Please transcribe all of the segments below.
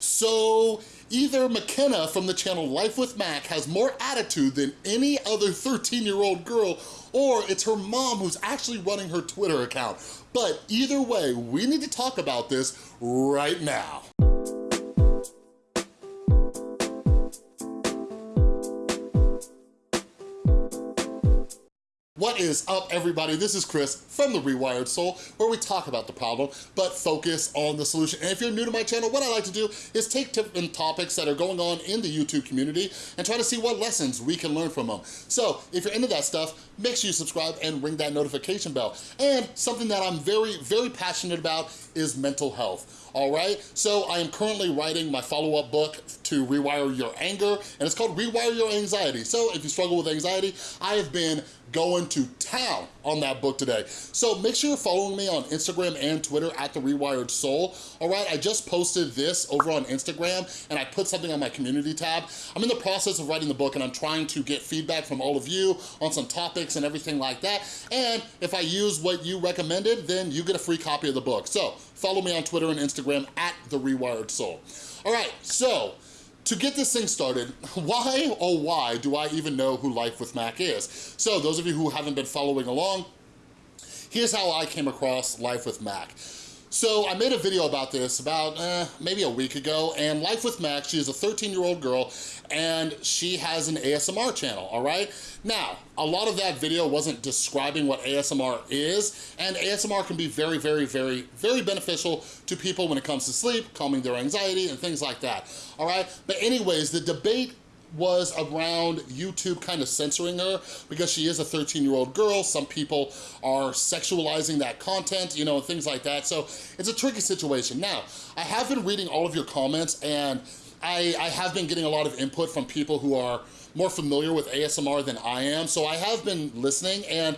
So either Makenna from the channel Life with Mac has more attitude than any other 13-year-old girl, or it's her mom who's actually running her Twitter account. But either way, we need to talk about this right now. What is up, everybody? This is Chris from The Rewired Soul, where we talk about the problem, but focus on the solution. And if you're new to my channel, what I like to do is take different topics that are going on in the YouTube community and try to see what lessons we can learn from them. So if you're into that stuff, make sure you subscribe and ring that notification bell. And something that I'm very, very passionate about is mental health all right? So I am currently writing my follow-up book to Rewire Your Anger, and it's called Rewire Your Anxiety. So if you struggle with anxiety, I have been going to town on that book today. So make sure you're following me on Instagram and Twitter at The Rewired Soul, all right? I just posted this over on Instagram and I put something on my community tab. I'm in the process of writing the book and I'm trying to get feedback from all of you on some topics and everything like that. And if I use what you recommended, then you get a free copy of the book. So follow me on Twitter and Instagram at The Rewired Soul. All right, so to get this thing started, why, oh why, do I even know who Life with Mac is? So those of you who haven't been following along, here's how I came across Life with Mac. So I made a video about this about eh, maybe a week ago, and Life with Mac, she is a 13-year-old girl, and she has an ASMR channel, all right? Now, a lot of that video wasn't describing what ASMR is, and ASMR can be very, very, very, very beneficial to people when it comes to sleep, calming their anxiety, and things like that, all right? But anyways, the debate was around YouTube kind of censoring her because she is a 13 year old girl. Some people are sexualizing that content, you know, and things like that. So it's a tricky situation. Now, I have been reading all of your comments and I, I have been getting a lot of input from people who are more familiar with ASMR than I am. So I have been listening and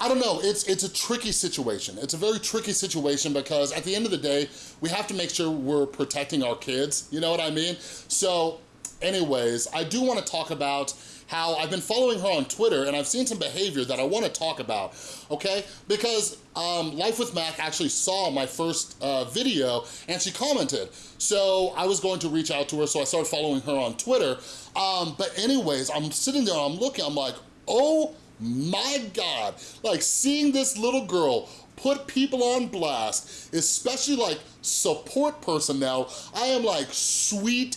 I don't know, it's, it's a tricky situation. It's a very tricky situation because at the end of the day, we have to make sure we're protecting our kids, you know what I mean? So anyways, I do wanna talk about how I've been following her on Twitter and I've seen some behavior that I wanna talk about, okay? Because um, Life with Mac actually saw my first uh, video and she commented. So I was going to reach out to her, so I started following her on Twitter. Um, but anyways, I'm sitting there, I'm looking, I'm like, oh my God. Like seeing this little girl put people on blast, especially like support personnel, I am like, sweet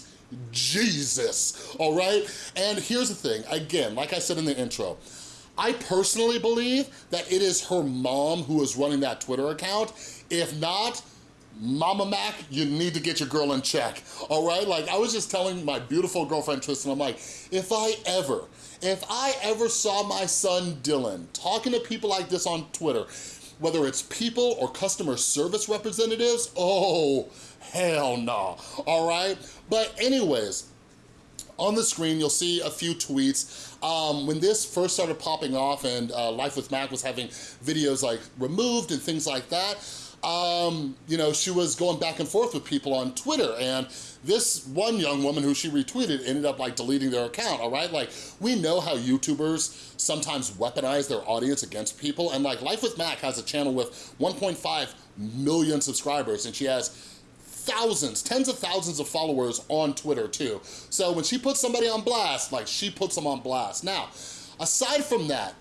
Jesus, all right? And here's the thing, again, like I said in the intro, I personally believe that it is her mom who is running that Twitter account. If not, Mama Mac, you need to get your girl in check, all right? Like, I was just telling my beautiful girlfriend Tristan, I'm like, if I ever, if I ever saw my son Dylan talking to people like this on Twitter, whether it's people or customer service representatives, oh, hell no, all right? But anyways, on the screen, you'll see a few tweets. Um, when this first started popping off and uh, Life with Mac was having videos like removed and things like that, um, you know, she was going back and forth with people on Twitter and this one young woman who she retweeted ended up like deleting their account, all right? Like, we know how YouTubers sometimes weaponize their audience against people and like Life with Mac has a channel with 1.5 million subscribers and she has thousands, tens of thousands of followers on Twitter too. So when she puts somebody on blast, like she puts them on blast. Now, aside from that,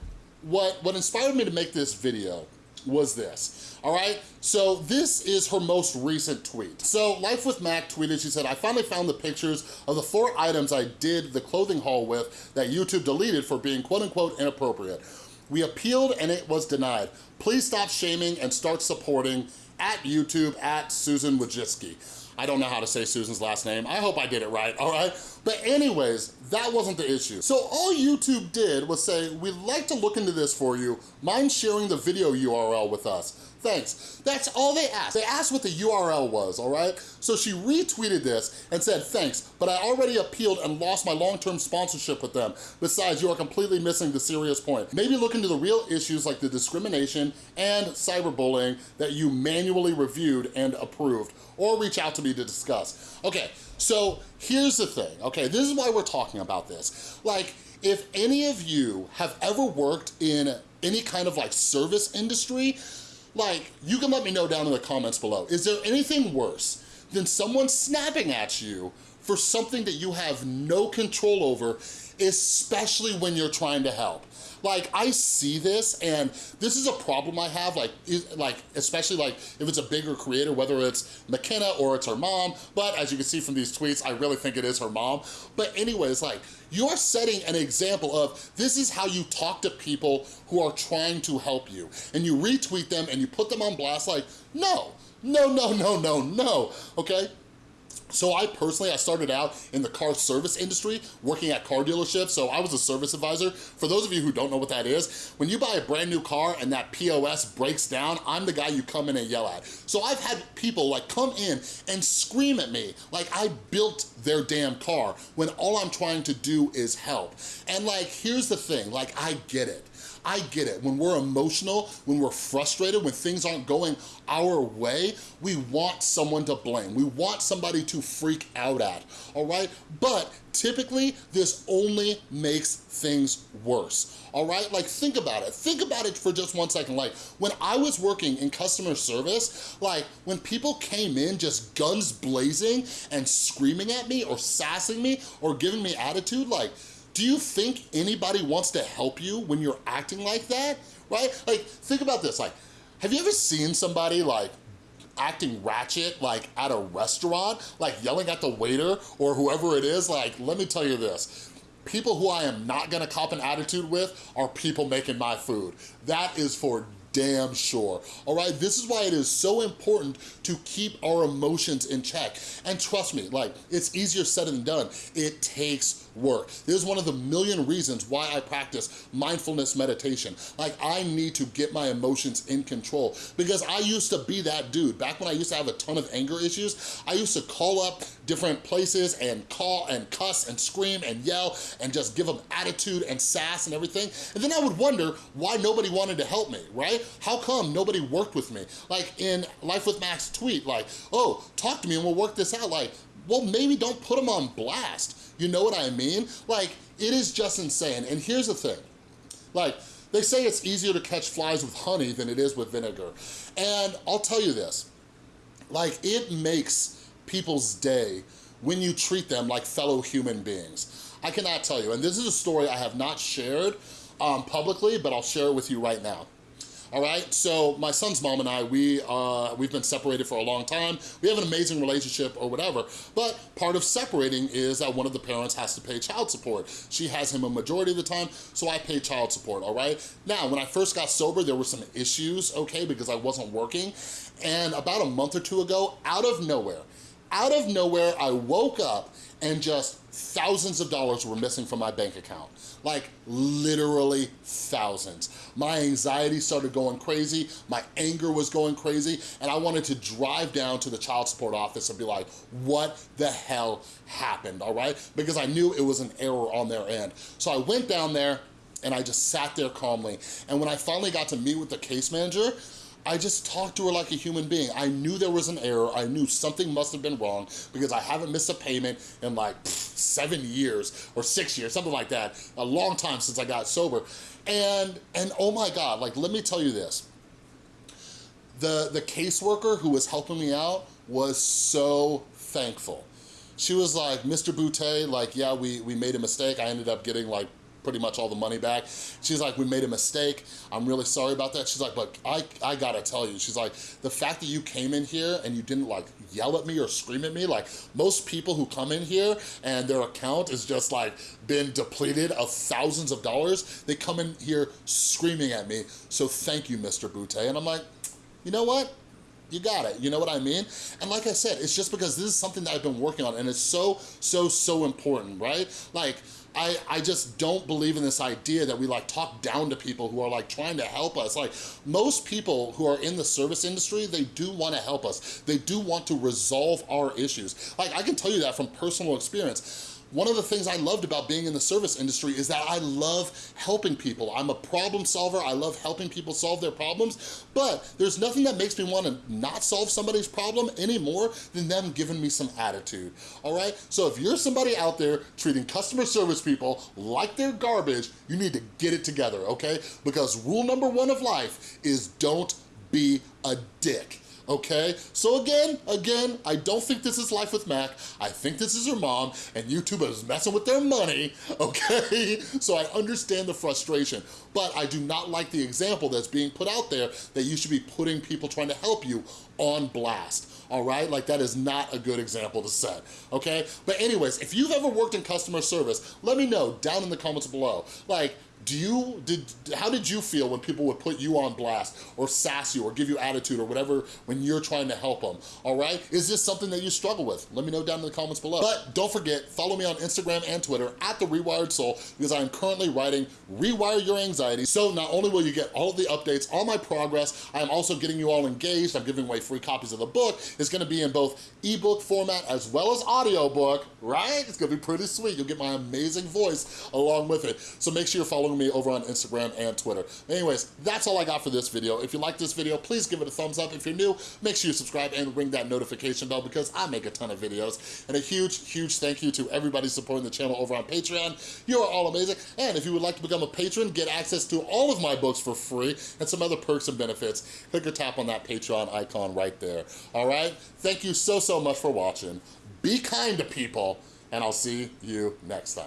what, what inspired me to make this video was this, all right? So this is her most recent tweet. So Life with Mac tweeted, she said, I finally found the pictures of the four items I did the clothing haul with that YouTube deleted for being quote unquote inappropriate. We appealed and it was denied. Please stop shaming and start supporting at YouTube at Susan Wojcicki. I don't know how to say Susan's last name. I hope I did it right, all right? But anyways, that wasn't the issue. So all YouTube did was say, we'd like to look into this for you. Mind sharing the video URL with us? Thanks. That's all they asked. They asked what the URL was, all right? So she retweeted this and said, thanks, but I already appealed and lost my long-term sponsorship with them. Besides, you are completely missing the serious point. Maybe look into the real issues like the discrimination and cyberbullying that you manually reviewed and approved, or reach out to me to discuss. Okay, so here's the thing, okay? This is why we're talking about this. Like, if any of you have ever worked in any kind of like service industry, like, you can let me know down in the comments below. Is there anything worse than someone snapping at you for something that you have no control over, especially when you're trying to help. Like, I see this, and this is a problem I have, like, like especially like if it's a bigger creator, whether it's Makenna or it's her mom, but as you can see from these tweets, I really think it is her mom. But anyways, like, you're setting an example of this is how you talk to people who are trying to help you. And you retweet them and you put them on blast like, no, no, no, no, no, no, okay? So I personally, I started out in the car service industry, working at car dealerships, so I was a service advisor. For those of you who don't know what that is, when you buy a brand new car and that POS breaks down, I'm the guy you come in and yell at. So I've had people like come in and scream at me like I built their damn car when all I'm trying to do is help. And like, here's the thing, like I get it. I get it. When we're emotional, when we're frustrated, when things aren't going our way, we want someone to blame. We want somebody to freak out at, all right? But typically, this only makes things worse, all right? Like, think about it. Think about it for just one second. Like, when I was working in customer service, like, when people came in just guns blazing and screaming at me or sassing me or giving me attitude, like, do you think anybody wants to help you when you're acting like that, right? Like, think about this, like, have you ever seen somebody like acting ratchet like at a restaurant, like yelling at the waiter or whoever it is, like, let me tell you this, people who I am not gonna cop an attitude with are people making my food. That is for damn sure, all right? This is why it is so important to keep our emotions in check. And trust me, like, it's easier said than done. It takes work. This is one of the million reasons why I practice mindfulness meditation. Like, I need to get my emotions in control because I used to be that dude. Back when I used to have a ton of anger issues, I used to call up different places and call and cuss and scream and yell and just give them attitude and sass and everything. And then I would wonder why nobody wanted to help me, right? How come nobody worked with me? Like in Life with Mac's tweet, like, oh, talk to me and we'll work this out. Like, well, maybe don't put them on blast. You know what I mean? Like, it is just insane. And here's the thing, like, they say it's easier to catch flies with honey than it is with vinegar. And I'll tell you this, like, it makes people's day when you treat them like fellow human beings. I cannot tell you, and this is a story I have not shared um, publicly, but I'll share it with you right now all right? So my son's mom and I, we, uh, we've been separated for a long time. We have an amazing relationship or whatever, but part of separating is that one of the parents has to pay child support. She has him a majority of the time, so I pay child support, all right? Now, when I first got sober, there were some issues, okay, because I wasn't working, and about a month or two ago, out of nowhere, out of nowhere, I woke up and just thousands of dollars were missing from my bank account. Like literally thousands. My anxiety started going crazy, my anger was going crazy, and I wanted to drive down to the child support office and be like, what the hell happened, all right? Because I knew it was an error on their end. So I went down there and I just sat there calmly. And when I finally got to meet with the case manager, I just talked to her like a human being. I knew there was an error. I knew something must have been wrong because I haven't missed a payment in like pff, seven years or six years, something like that. A long time since I got sober. And, and oh my God, like, let me tell you this. The, the caseworker who was helping me out was so thankful. She was like, Mr. Boutte, like, yeah, we, we made a mistake. I ended up getting like pretty much all the money back. She's like, we made a mistake. I'm really sorry about that. She's like, but I, I gotta tell you, she's like, the fact that you came in here and you didn't like yell at me or scream at me, like most people who come in here and their account is just like been depleted of thousands of dollars, they come in here screaming at me. So thank you, Mr. Boutte. And I'm like, you know what? You got it, you know what I mean? And like I said, it's just because this is something that I've been working on and it's so, so, so important, right? Like, I, I just don't believe in this idea that we like talk down to people who are like trying to help us. Like most people who are in the service industry, they do want to help us. They do want to resolve our issues. Like I can tell you that from personal experience. One of the things I loved about being in the service industry is that I love helping people. I'm a problem solver. I love helping people solve their problems, but there's nothing that makes me want to not solve somebody's problem any more than them giving me some attitude, all right? So if you're somebody out there treating customer service people like they're garbage, you need to get it together, okay? Because rule number one of life is don't be a dick okay? So again, again, I don't think this is Life with Mac. I think this is her mom, and YouTube is messing with their money, okay? So I understand the frustration, but I do not like the example that's being put out there that you should be putting people trying to help you on blast all right? Like that is not a good example to set, okay? But anyways, if you've ever worked in customer service, let me know down in the comments below. Like, do you, did, how did you feel when people would put you on blast or sass you or give you attitude or whatever when you're trying to help them, all right? Is this something that you struggle with? Let me know down in the comments below. But don't forget, follow me on Instagram and Twitter at The Rewired Soul because I am currently writing Rewire Your Anxiety. So not only will you get all the updates on my progress, I am also getting you all engaged. I'm giving away free copies of the book. It's gonna be in both ebook format as well as audiobook, right? It's gonna be pretty sweet. You'll get my amazing voice along with it. So make sure you're following me over on Instagram and Twitter. Anyways, that's all I got for this video. If you like this video, please give it a thumbs up. If you're new, make sure you subscribe and ring that notification bell because I make a ton of videos. And a huge, huge thank you to everybody supporting the channel over on Patreon. You are all amazing. And if you would like to become a patron, get access to all of my books for free and some other perks and benefits, click or tap on that Patreon icon right there. All right? Thank you so, so much for watching. Be kind to people, and I'll see you next time.